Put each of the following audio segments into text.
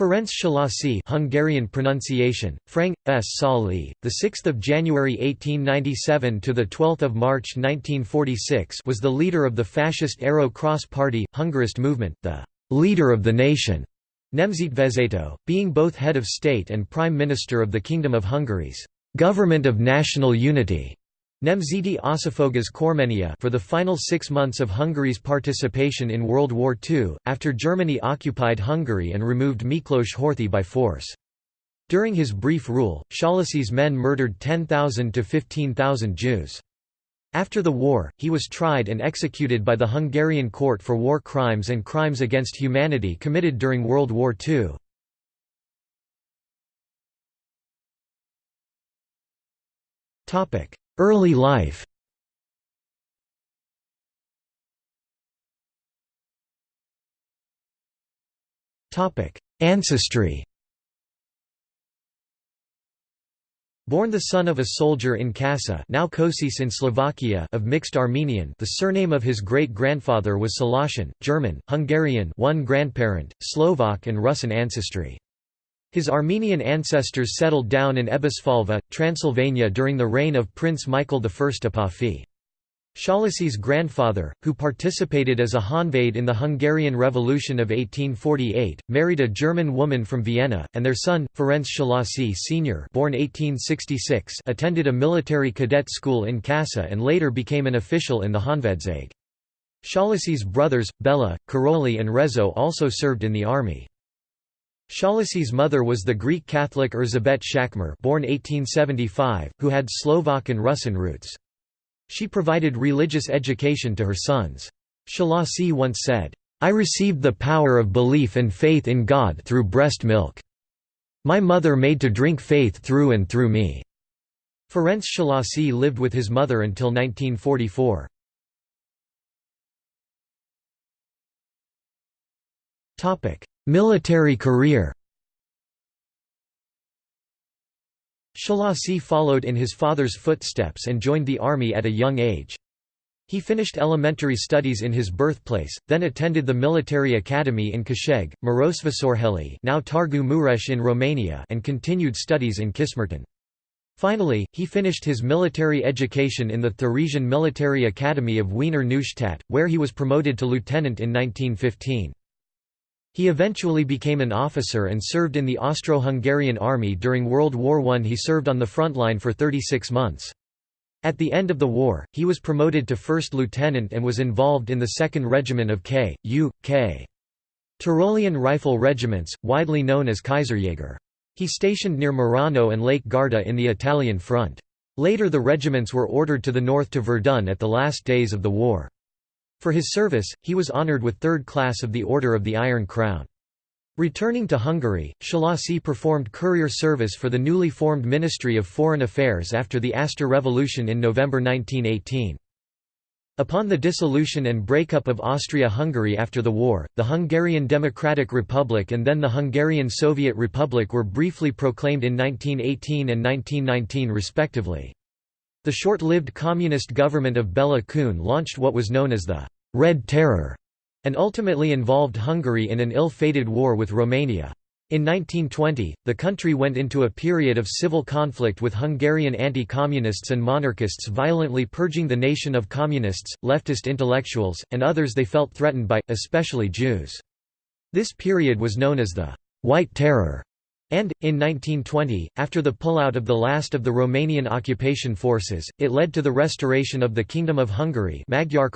Ferenc Szalasi Hungarian pronunciation Frank S. Sali the 6th of January 1897 to the 12th of March 1946 was the leader of the fascist Arrow Cross Party Hungarist movement the leader of the nation Nemzetvezető being both head of state and prime minister of the Kingdom of Hungary's government of national unity Nemzeti Összefogás Kormánya for the final six months of Hungary's participation in World War II, after Germany occupied Hungary and removed Miklos Horthy by force. During his brief rule, Szalasi's men murdered 10,000 to 15,000 Jews. After the war, he was tried and executed by the Hungarian court for war crimes and crimes against humanity committed during World War II. Early life Ancestry Born the son of a soldier in Kassa now Kosice in Slovakia of mixed Armenian the surname of his great-grandfather was Salashian, German, Hungarian one grandparent, Slovak and Russian ancestry. His Armenian ancestors settled down in Ebesfalva, Transylvania during the reign of Prince Michael I Apafi. Szalasi's grandfather, who participated as a Honvéd in the Hungarian Revolution of 1848, married a German woman from Vienna, and their son, Ferenc Szalasi Sr. born 1866 attended a military cadet school in Kassa and later became an official in the Honvédség. Szalasi's brothers, Bela, Karoly and Rezső also served in the army. Szalasi's mother was the Greek Catholic Erzsébet Szakmár born 1875, who had Slovak and Russian roots. She provided religious education to her sons. Szalasi once said, I received the power of belief and faith in God through breast milk. My mother made to drink faith through and through me." Ferenc Szalasi lived with his mother until 1944. Military career Szalasi followed in his father's footsteps and joined the army at a young age. He finished elementary studies in his birthplace, then attended the military academy in Kőszeg, Marosvásárhely now Targu Mureș in Romania and continued studies in Kismarton. Finally, he finished his military education in the Theresian Military Academy of Wiener Neustadt, where he was promoted to lieutenant in 1915. He eventually became an officer and served in the Austro-Hungarian army during World War I. He served on the front line for 36 months. At the end of the war, he was promoted to first lieutenant and was involved in the 2nd Regiment of K. U. K. Tyrolean Rifle Regiments, widely known as Kaiserjäger. He stationed near Merano and Lake Garda in the Italian front. Later the regiments were ordered to the north to Verdun at the last days of the war. For his service, he was honored with third class of the Order of the Iron Crown. Returning to Hungary, Szalasi performed courier service for the newly formed Ministry of Foreign Affairs after the Aster Revolution in November 1918. Upon the dissolution and breakup of Austria-Hungary after the war, the Hungarian Democratic Republic and then the Hungarian Soviet Republic were briefly proclaimed in 1918 and 1919 respectively. The short-lived communist government of Bela Kun launched what was known as the «Red Terror» and ultimately involved Hungary in an ill-fated war with Romania. In 1920, the country went into a period of civil conflict with Hungarian anti-communists and monarchists violently purging the nation of communists, leftist intellectuals, and others they felt threatened by, especially Jews. This period was known as the «White Terror» And, in 1920, after the pullout of the last of the Romanian occupation forces, it led to the restoration of the Kingdom of Hungary Magyar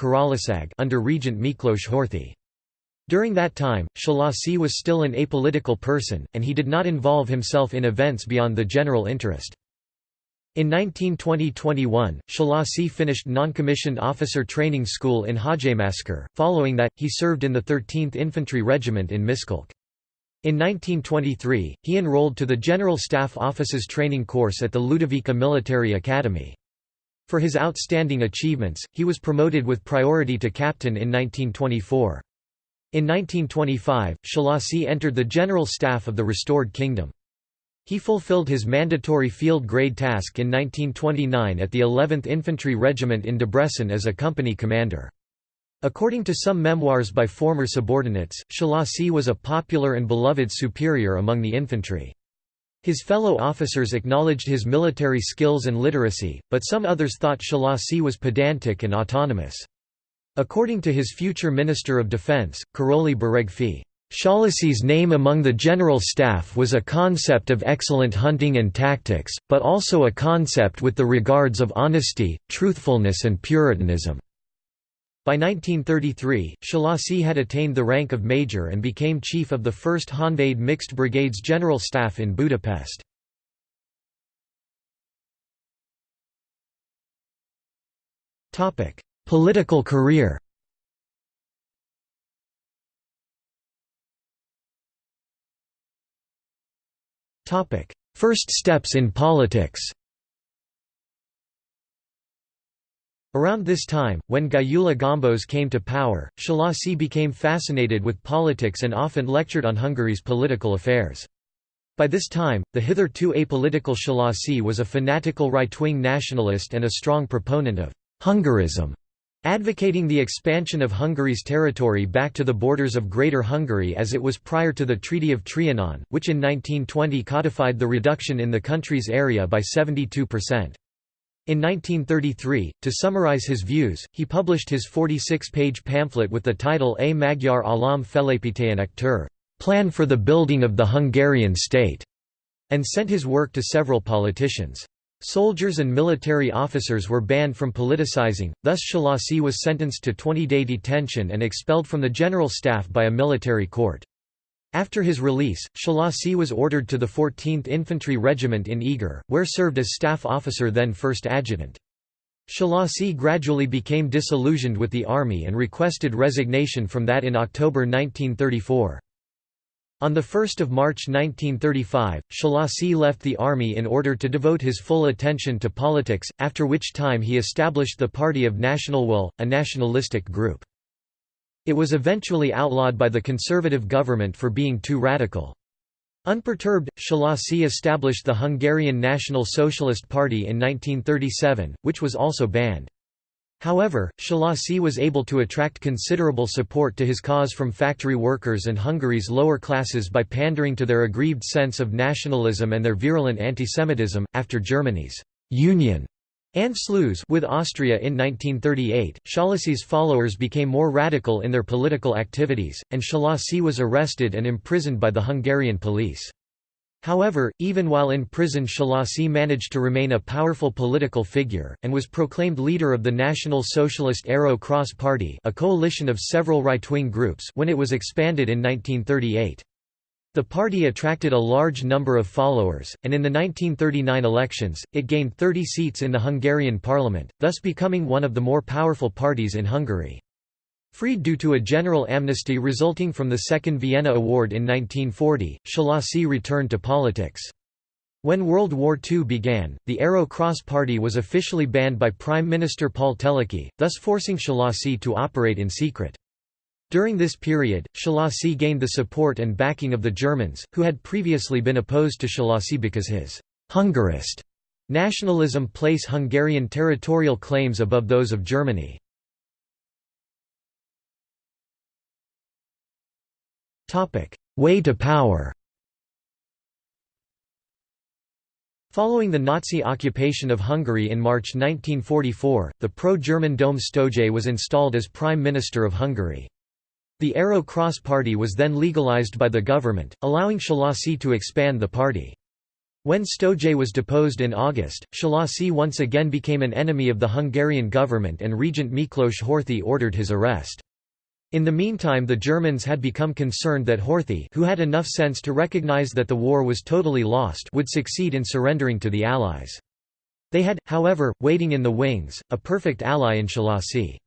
under Regent Miklos Horthy. During that time, Szalasi was still an apolitical person, and he did not involve himself in events beyond the general interest. In 1920–21, Szalasi finished non-commissioned officer training school in Hajmáskér, following that, he served in the 13th Infantry Regiment in Miskolc. In 1923, he enrolled to the General Staff Officers Training Course at the Ludovica Military Academy. For his outstanding achievements, he was promoted with priority to captain in 1924. In 1925, Szalasi entered the general staff of the restored kingdom. He fulfilled his mandatory field grade task in 1929 at the 11th Infantry Regiment in Debrecen as a company commander. According to some memoirs by former subordinates, Szalasi was a popular and beloved superior among the infantry. His fellow officers acknowledged his military skills and literacy, but some others thought Szalasi was pedantic and autonomous. According to his future Minister of Defense, Karoly Beregfy, Szalasi's name among the general staff was a concept of excellent hunting and tactics, but also a concept with the regards of honesty, truthfulness and puritanism. By 1933, Szalasi had attained the rank of major and became chief of the 1st Honved Mixed Brigades General Staff in Budapest. Political career First steps in politics Around this time, when Gyula Gombos came to power, Szalasi became fascinated with politics and often lectured on Hungary's political affairs. By this time, the hitherto apolitical Szalasi was a fanatical right-wing nationalist and a strong proponent of «Hungarism», advocating the expansion of Hungary's territory back to the borders of Greater Hungary as it was prior to the Treaty of Trianon, which in 1920 codified the reduction in the country's area by 72%. In 1933, to summarize his views, he published his 46-page pamphlet with the title A Magyar Állam Felépítésének Terv Plan for the Building of the Hungarian State, and sent his work to several politicians. Soldiers and military officers were banned from politicizing, thus Szalasi was sentenced to 20-day detention and expelled from the general staff by a military court. After his release, Szalasi was ordered to the 14th Infantry Regiment in Eger, where served as staff officer then 1st Adjutant. Szalasi gradually became disillusioned with the army and requested resignation from that in October 1934. On 1 March 1935, Szalasi left the army in order to devote his full attention to politics, after which time he established the Party of National Will, a nationalistic group. It was eventually outlawed by the conservative government for being too radical. Unperturbed, Szalasi established the Hungarian National Socialist Party in 1937, which was also banned. However, Szalasi was able to attract considerable support to his cause from factory workers and Hungary's lower classes by pandering to their aggrieved sense of nationalism and their virulent antisemitism. After Germany's union Anschluss with Austria in 1938, Szalasi's followers became more radical in their political activities, and Szalasi was arrested and imprisoned by the Hungarian police. However, even while in prison Szalasi managed to remain a powerful political figure, and was proclaimed leader of the National Socialist Arrow Cross Party a coalition of several right-wing groups when it was expanded in 1938. The party attracted a large number of followers, and in the 1939 elections, it gained 30 seats in the Hungarian parliament, thus becoming one of the more powerful parties in Hungary. Freed due to a general amnesty resulting from the Second Vienna Award in 1940, Szalasi returned to politics. When World War II began, the Arrow Cross Party was officially banned by Prime Minister Paul Teleki, thus forcing Szalasi to operate in secret. During this period, Szalasi gained the support and backing of the Germans, who had previously been opposed to Szalasi because his «Hungarist» nationalism place Hungarian territorial claims above those of Germany. Way to power Following the Nazi occupation of Hungary in March 1944, the pro-German Dom Sztójay was installed as Prime Minister of Hungary. The Arrow Cross Party was then legalized by the government, allowing Szalasi to expand the party. When Sztójay was deposed in August, Szalasi once again became an enemy of the Hungarian government and Regent Miklos Horthy ordered his arrest. In the meantime the Germans had become concerned that Horthy who had enough sense to recognize that the war was totally lost would succeed in surrendering to the Allies. They had, however, waiting in the wings, a perfect ally in Szalasi.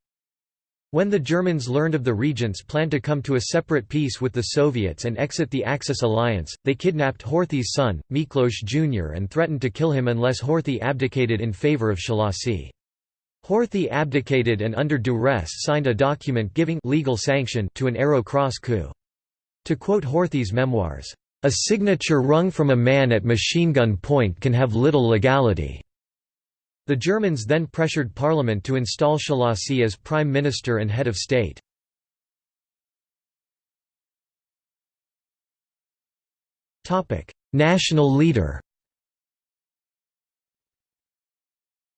When the Germans learned of the regent's plan to come to a separate peace with the Soviets and exit the Axis alliance, they kidnapped Horthy's son, Miklos Jr. and threatened to kill him unless Horthy abdicated in favor of Szalasi. Horthy abdicated and under duress signed a document giving legal sanction to an Arrow Cross coup. To quote Horthy's memoirs, "...a signature wrung from a man at machine gun point can have little legality." The Germans then pressured parliament to install Szalasi as prime minister and head of state. National leader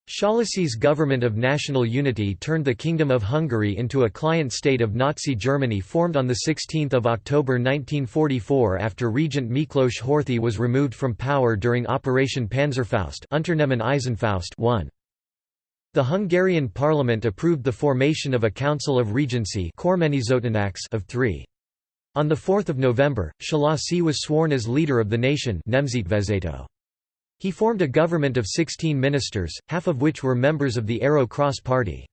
Szalasi's government of national unity turned the Kingdom of Hungary into a client state of Nazi Germany formed on 16 October 1944 after Regent Miklos Horthy was removed from power during Operation Panzerfaust Unternehmen Eisenfaust 1. The Hungarian parliament approved the formation of a Council of Regency of three. On 4 November, Szalasi was sworn as leader of the nation he formed a government of 16 ministers, half of which were members of the Arrow Cross Party.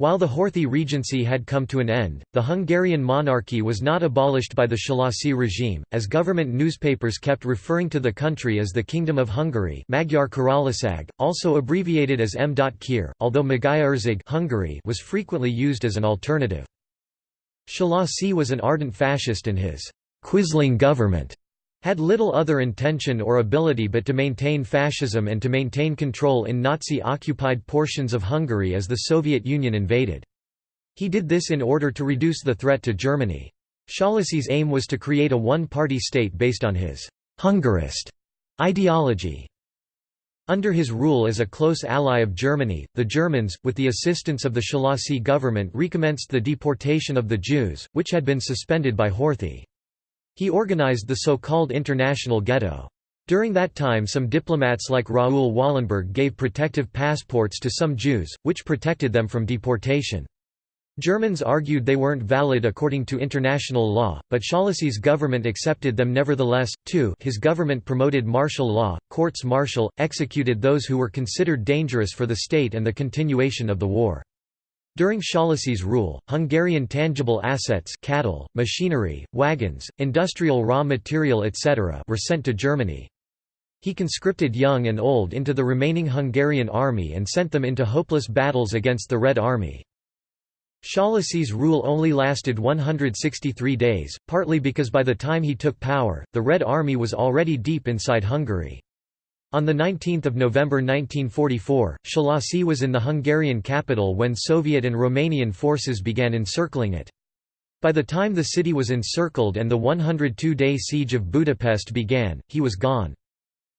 While the Horthy Regency had come to an end, the Hungarian monarchy was not abolished by the Szalasi regime, as government newspapers kept referring to the country as the Kingdom of Hungary Magyar Királyság, also abbreviated as M.Kir, although Magyarország Hungary was frequently used as an alternative. Szalasi was an ardent fascist and his «Quisling government» had little other intention or ability but to maintain fascism and to maintain control in Nazi-occupied portions of Hungary as the Soviet Union invaded. He did this in order to reduce the threat to Germany. Szalasi's aim was to create a one-party state based on his «Hungarist» ideology. Under his rule as a close ally of Germany, the Germans, with the assistance of the Szalasi government recommenced the deportation of the Jews, which had been suspended by Horthy. He organized the so-called International Ghetto. During that time some diplomats like Raoul Wallenberg gave protective passports to some Jews, which protected them from deportation. Germans argued they weren't valid according to international law, but Szalasi's government accepted them nevertheless. 2 His government promoted martial law, courts martial, executed those who were considered dangerous for the state and the continuation of the war. During Szalasi's rule, Hungarian tangible assets cattle, machinery, wagons, industrial raw material etc. were sent to Germany. He conscripted young and old into the remaining Hungarian army and sent them into hopeless battles against the Red Army. Szalasi's rule only lasted 163 days, partly because by the time he took power, the Red Army was already deep inside Hungary. On 19 November 1944, Szalasi was in the Hungarian capital when Soviet and Romanian forces began encircling it. By the time the city was encircled and the 102-day siege of Budapest began, he was gone.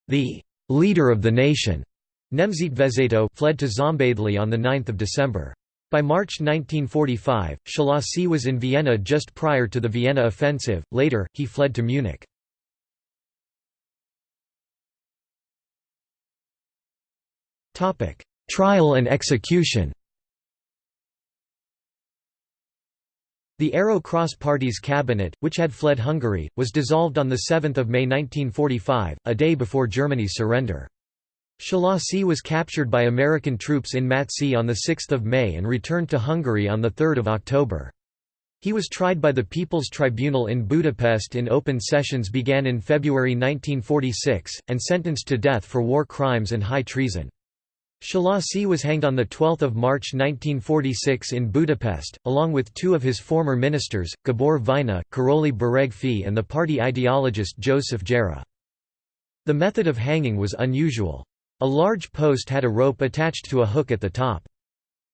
The «leader of the nation» Nemzetvezető fled to Szombathely on 9 December. By March 1945, Szalasi was in Vienna just prior to the Vienna offensive, later, he fled to Munich. Trial and execution The Arrow Cross Party's cabinet, which had fled Hungary, was dissolved on 7 May 1945, a day before Germany's surrender. Szalasi was captured by American troops in Mattsee on 6 May and returned to Hungary on 3 October. He was tried by the People's Tribunal in Budapest in open sessions began in February 1946, and sentenced to death for war crimes and high treason. Szalasi was hanged on 12 March 1946 in Budapest, along with two of his former ministers, Gabor Vajna, Karoly Beregfy and the party ideologist Joseph Gyera. The method of hanging was unusual. A large post had a rope attached to a hook at the top.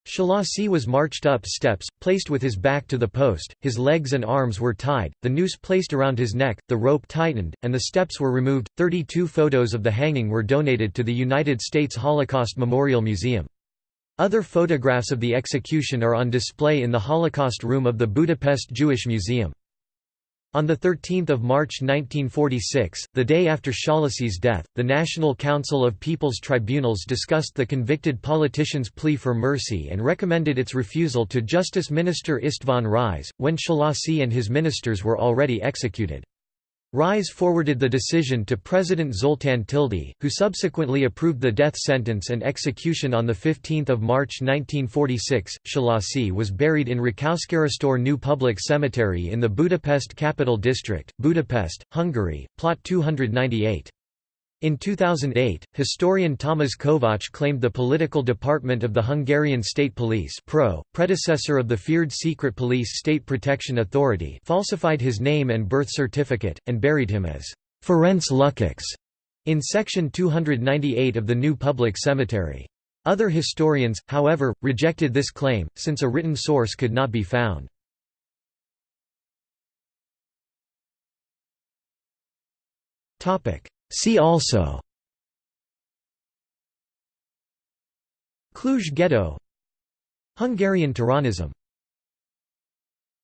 Szalasi was marched up steps, placed with his back to the post, his legs and arms were tied, the noose placed around his neck, the rope tightened, and the steps were removed. Thirty-two photos of the hanging were donated to the United States Holocaust Memorial Museum. Other photographs of the execution are on display in the Holocaust Room of the Budapest Jewish Museum. On 13 March 1946, the day after Szalasi's death, the National Council of People's Tribunals discussed the convicted politician's plea for mercy and recommended its refusal to Justice Minister István Ries, when Szalasi and his ministers were already executed. Ries forwarded the decision to President Zoltán Tildy, who subsequently approved the death sentence and execution on 15 March 1946. Szalasi was buried in Rákoskeresztúr New Public Cemetery in the Budapest Capital District, Budapest, Hungary, plot 298. In 2008, historian Tamás Kovács claimed the political department of the Hungarian State Police PRO, predecessor of the feared secret police State Protection Authority falsified his name and birth certificate, and buried him as Ferenc Lukács in section 298 of the new public cemetery. Other historians, however, rejected this claim, since a written source could not be found. See also. Cluj ghetto. Hungarian Turanism